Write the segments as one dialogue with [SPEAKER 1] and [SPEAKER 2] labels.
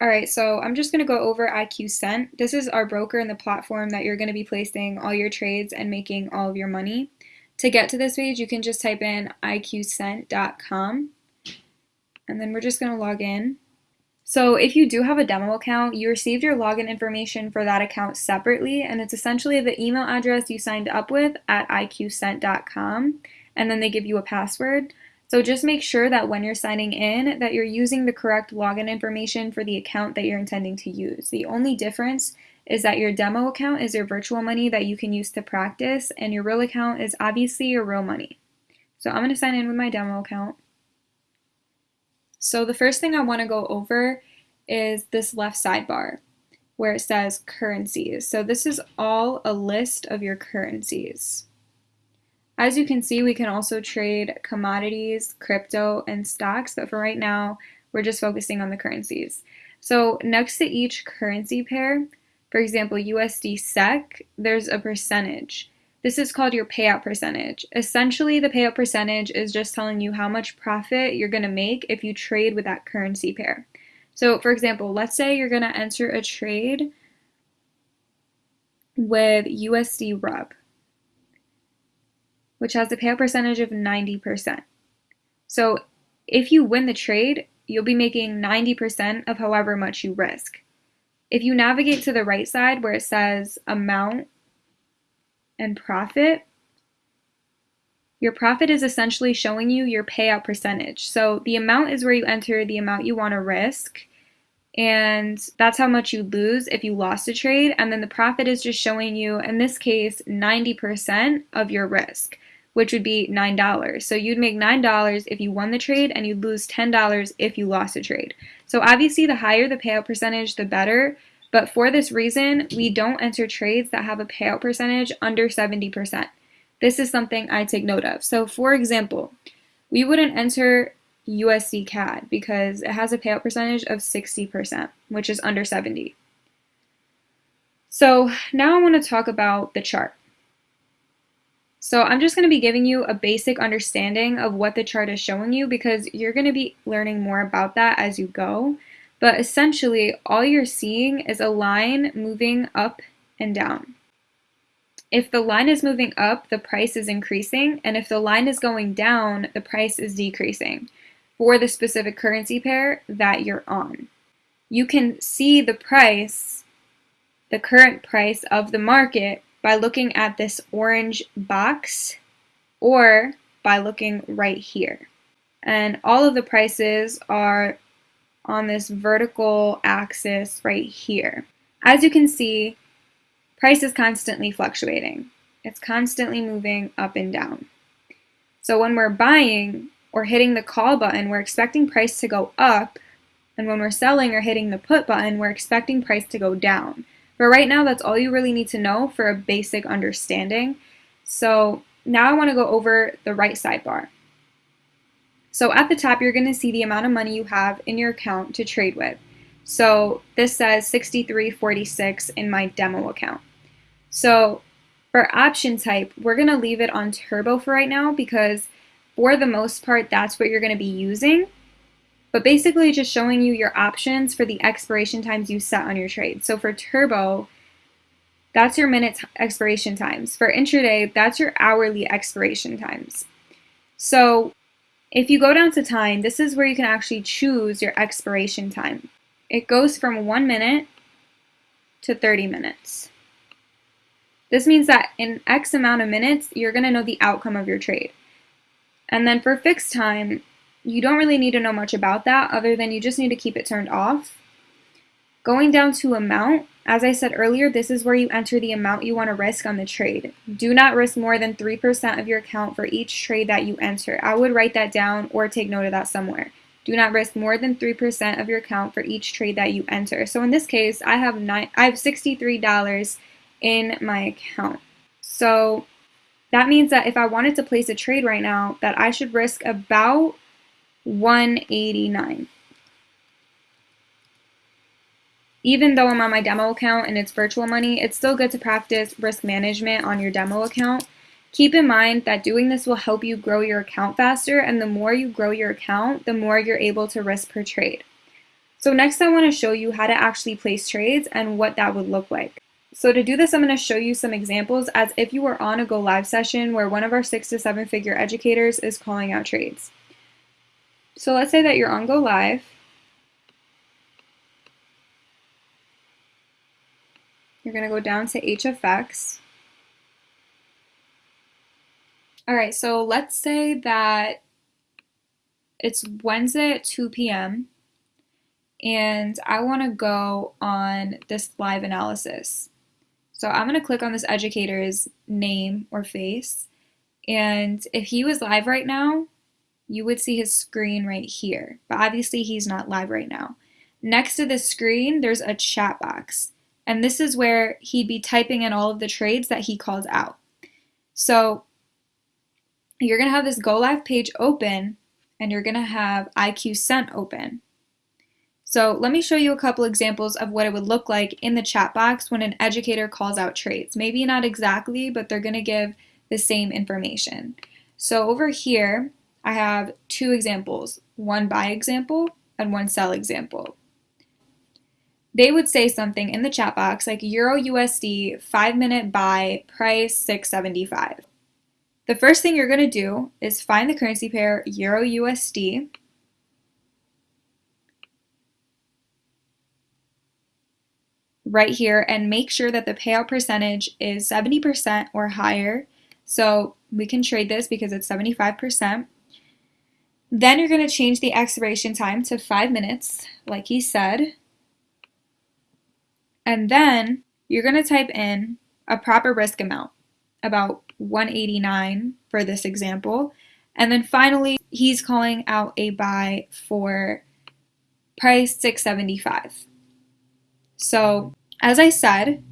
[SPEAKER 1] All right, so I'm just going to go over IQ Cent. This is our broker and the platform that you're going to be placing all your trades and making all of your money. To get to this page, you can just type in iqcent.com and then we're just going to log in. So if you do have a demo account, you received your login information for that account separately, and it's essentially the email address you signed up with at iqcent.com, and then they give you a password. So just make sure that when you're signing in that you're using the correct login information for the account that you're intending to use. The only difference is that your demo account is your virtual money that you can use to practice and your real account is obviously your real money. So I'm going to sign in with my demo account. So the first thing I want to go over is this left sidebar where it says currencies. So this is all a list of your currencies. As you can see, we can also trade commodities, crypto, and stocks, but for right now, we're just focusing on the currencies. So next to each currency pair, for example, USD SEC, there's a percentage. This is called your payout percentage. Essentially, the payout percentage is just telling you how much profit you're going to make if you trade with that currency pair. So, for example, let's say you're going to enter a trade with USD RUB which has a payout percentage of 90%. So if you win the trade, you'll be making 90% of however much you risk. If you navigate to the right side where it says amount and profit, your profit is essentially showing you your payout percentage. So the amount is where you enter the amount you want to risk, and that's how much you lose if you lost a trade. And then the profit is just showing you, in this case, 90% of your risk which would be $9. So you'd make $9 if you won the trade and you'd lose $10 if you lost a trade. So obviously the higher the payout percentage, the better. But for this reason, we don't enter trades that have a payout percentage under 70%. This is something I take note of. So for example, we wouldn't enter USD CAD because it has a payout percentage of 60%, which is under 70. So now I want to talk about the chart. So I'm just going to be giving you a basic understanding of what the chart is showing you because you're going to be learning more about that as you go. But essentially, all you're seeing is a line moving up and down. If the line is moving up, the price is increasing, and if the line is going down, the price is decreasing for the specific currency pair that you're on. You can see the price, the current price of the market by looking at this orange box or by looking right here. And all of the prices are on this vertical axis right here. As you can see, price is constantly fluctuating. It's constantly moving up and down. So when we're buying or hitting the call button, we're expecting price to go up. And when we're selling or hitting the put button, we're expecting price to go down. But right now, that's all you really need to know for a basic understanding. So now I want to go over the right sidebar. So at the top, you're going to see the amount of money you have in your account to trade with. So this says 6346 in my demo account. So for option type, we're going to leave it on turbo for right now because for the most part, that's what you're going to be using but basically just showing you your options for the expiration times you set on your trade. So for Turbo, that's your minute expiration times. For intraday, that's your hourly expiration times. So if you go down to time, this is where you can actually choose your expiration time. It goes from one minute to 30 minutes. This means that in X amount of minutes, you're to know the outcome of your trade. And then for fixed time, you don't really need to know much about that other than you just need to keep it turned off. Going down to amount, as I said earlier, this is where you enter the amount you want to risk on the trade. Do not risk more than 3% of your account for each trade that you enter. I would write that down or take note of that somewhere. Do not risk more than 3% of your account for each trade that you enter. So in this case, I have nine, I have $63 in my account. So that means that if I wanted to place a trade right now, that I should risk about 189. Even though I'm on my demo account and it's virtual money, it's still good to practice risk management on your demo account. Keep in mind that doing this will help you grow your account faster, and the more you grow your account, the more you're able to risk per trade. So next I want to show you how to actually place trades and what that would look like. So to do this, I'm going to show you some examples as if you were on a Go Live session where one of our six to seven figure educators is calling out trades. So let's say that you're on Go Live. You're going to go down to HFX. All right, so let's say that it's Wednesday at 2 p.m. and I want to go on this live analysis. So I'm going to click on this educator's name or face. And if he was live right now, you would see his screen right here. But obviously he's not live right now. Next to the screen, there's a chat box. And this is where he'd be typing in all of the trades that he calls out. So you're to have this Go Live page open and you're to have IQ Cent open. So let me show you a couple examples of what it would look like in the chat box when an educator calls out trades. Maybe not exactly, but they're to give the same information. So over here, I have two examples, one buy example and one sell example. They would say something in the chat box like Euro USD 5 minute buy price 675. The first thing you're going to do is find the currency pair Euro USD. right here and make sure that the payout percentage is 70% or higher. So we can trade this because it's 75%. Then you're going to change the expiration time to 5 minutes, like he said. And then you're going to type in a proper risk amount, about 189 for this example. And then finally, he's calling out a buy for price 675. So as I said,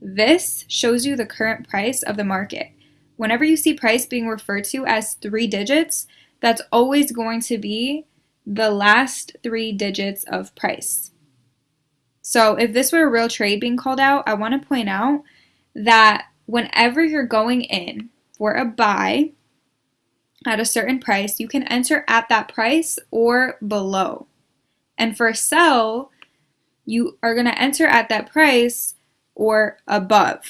[SPEAKER 1] this shows you the current price of the market. Whenever you see price being referred to as three digits, that's always going to be the last three digits of price. So if this were a real trade being called out, I want to point out that whenever you're going in for a buy at a certain price, you can enter at that price or below. And for a sell, you are going to enter at that price or above.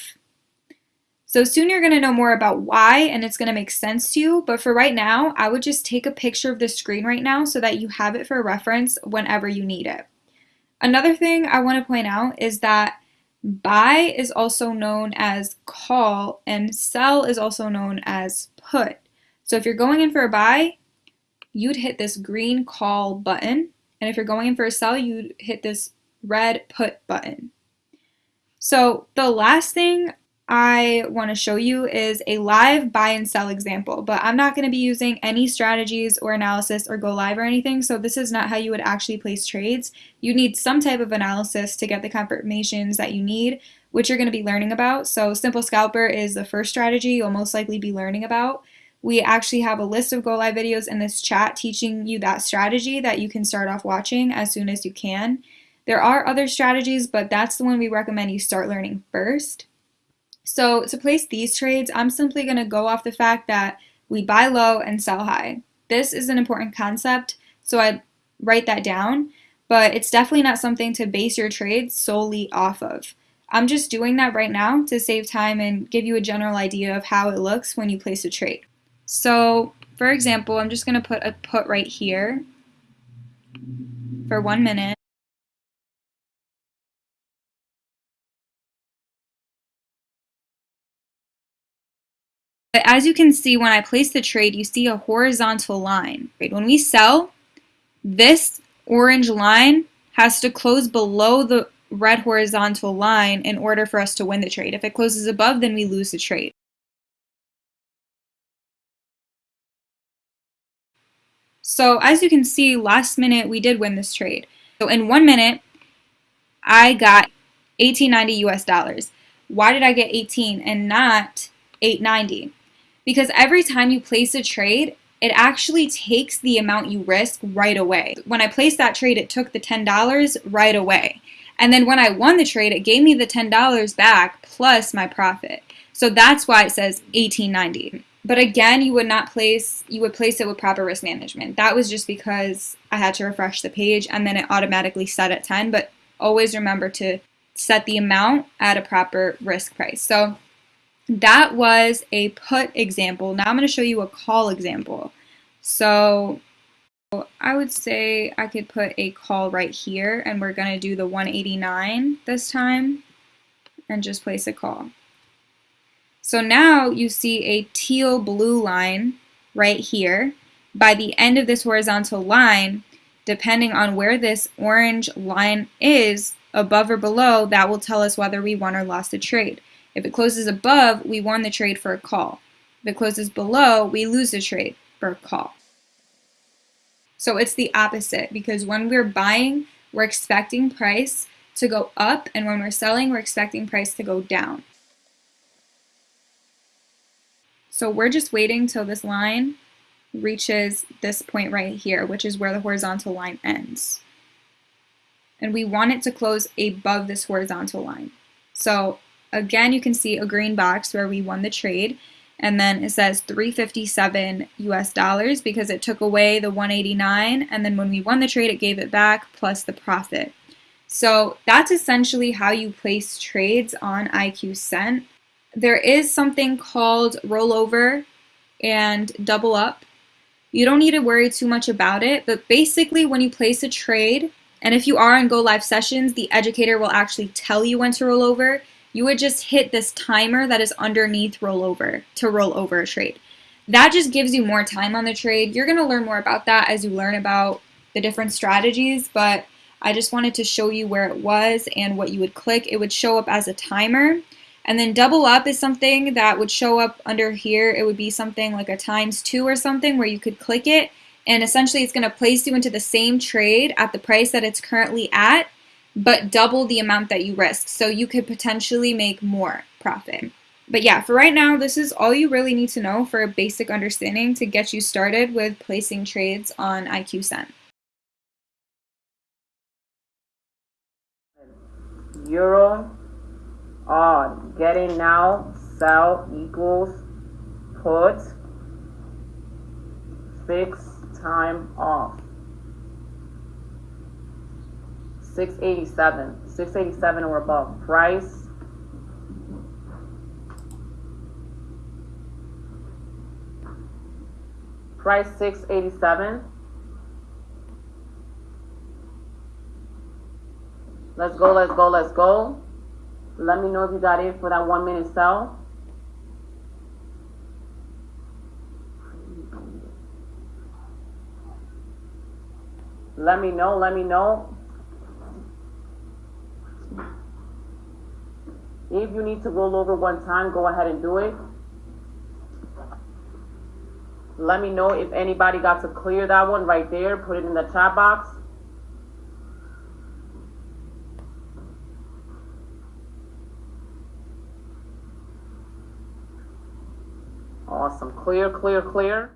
[SPEAKER 1] So soon you're going to know more about why and it's going to make sense to you. But for right now, I would just take a picture of the screen right now so that you have it for reference whenever you need it. Another thing I want to point out is that Buy is also known as call and sell is also known as put. So if you're going in for a buy, you'd hit this green call button. And if you're going in for a sell, you'd hit this red put button. So the last thing I want to show you is a live buy and sell example, but I'm not going to be using any strategies or analysis or go live or anything, so this is not how you would actually place trades. You need some type of analysis to get the confirmations that you need, which you're going to be learning about. So Simple Scalper is the first strategy you'll most likely be learning about. We actually have a list of go live videos in this chat teaching you that strategy that you can start off watching as soon as you can. There are other strategies, but that's the one we recommend you start learning first. So to place these trades, I'm simply going to go off the fact that we buy low and sell high. This is an important concept, so I write that down, but it's definitely not something to base your trades solely off of. I'm just doing that right now to save time and give you a general idea of how it looks when you place a trade. So for example, I'm just going to put a put right here for one minute. But as you can see, when I place the trade, you see a horizontal line. Right? When we sell, this orange line has to close below the red horizontal line in order for us to win the trade. If it closes above, then we lose the trade. So as you can see, last minute we did win this trade. So in one minute, I got 1890 US dollars. Why did I get 18 and not 890? Because every time you place a trade, it actually takes the amount you risk right away. When I placed that trade, it took the $10 right away. And then when I won the trade, it gave me the $10 back plus my profit. So that's why it says 1890. But again, you would not place, you would place it with proper risk management. That was just because I had to refresh the page and then it automatically set at 10. But always remember to set the amount at a proper risk price. So that was a put example. Now I'm going to show you a call example. So I would say I could put a call right here and we're going to do the 189 this time and just place a call. So now you see a teal blue line right here. By the end of this horizontal line, depending on where this orange line is, above or below, that will tell us whether we won or lost the trade. If it closes above, we won the trade for a call. If it closes below, we lose the trade for a call. So it's the opposite because when we're buying, we're expecting price to go up, and when we're selling, we're expecting price to go down. So we're just waiting till this line reaches this point right here, which is where the horizontal line ends. And we want it to close above this horizontal line. So again, you can see a green box where we won the trade. And then it says 357 US dollars because it took away the 189. And then when we won the trade, it gave it back plus the profit. So that's essentially how you place trades on IQ Cent there is something called rollover and double up. You don't need to worry too much about it, but basically when you place a trade, and if you are in Go Live sessions, the educator will actually tell you when to roll over. You would just hit this timer that is underneath rollover to roll over a trade. That just gives you more time on the trade. You're going to learn more about that as you learn about the different strategies, but I just wanted to show you where it was and what you would click. It would show up as a timer. And then double up is something that would show up under here. It would be something like a times two or something where you could click it and essentially it's going to place you into the same trade at the price that it's currently at, but double the amount that you risk. So you could potentially make more profit. But yeah, for right now, this is all you really need to know for a basic understanding to get you started with placing trades on IQ Cent.
[SPEAKER 2] Euro on Getting now, sell equals put fixed time off. 687. 687 or above. Price. Price 687. Let's go, let's go, let's go. Let me know if you got in for that one minute sell. Let me know, let me know. If you need to roll over one time, go ahead and do it. Let me know if anybody got to clear that one right there. Put it in the chat box. Awesome. Clear, clear, clear.